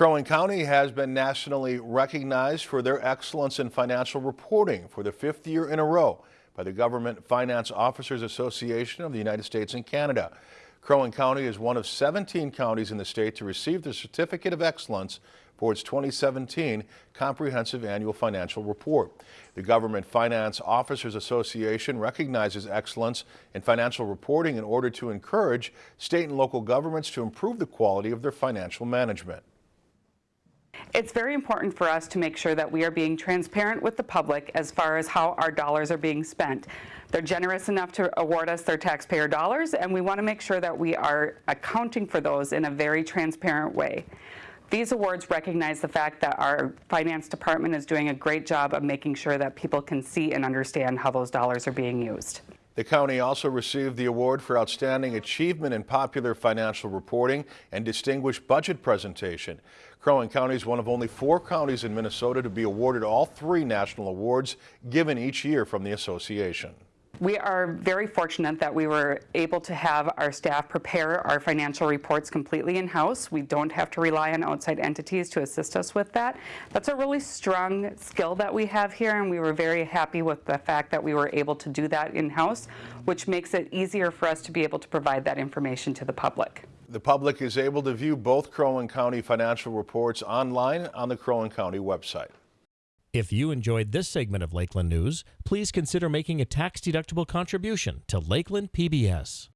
Crow Wing County has been nationally recognized for their excellence in financial reporting for the fifth year in a row by the Government Finance Officers Association of the United States and Canada. Crow Wing County is one of 17 counties in the state to receive the Certificate of Excellence for its 2017 Comprehensive Annual Financial Report. The Government Finance Officers Association recognizes excellence in financial reporting in order to encourage state and local governments to improve the quality of their financial management. It's very important for us to make sure that we are being transparent with the public as far as how our dollars are being spent. They're generous enough to award us their taxpayer dollars, and we want to make sure that we are accounting for those in a very transparent way. These awards recognize the fact that our finance department is doing a great job of making sure that people can see and understand how those dollars are being used. The county also received the award for Outstanding Achievement in Popular Financial Reporting and Distinguished Budget Presentation. Crow Wing County is one of only four counties in Minnesota to be awarded all three national awards given each year from the association. We are very fortunate that we were able to have our staff prepare our financial reports completely in-house. We don't have to rely on outside entities to assist us with that. That's a really strong skill that we have here, and we were very happy with the fact that we were able to do that in-house, which makes it easier for us to be able to provide that information to the public. The public is able to view both Crow Wing County financial reports online on the Crow Wing County website. If you enjoyed this segment of Lakeland News, please consider making a tax-deductible contribution to Lakeland PBS.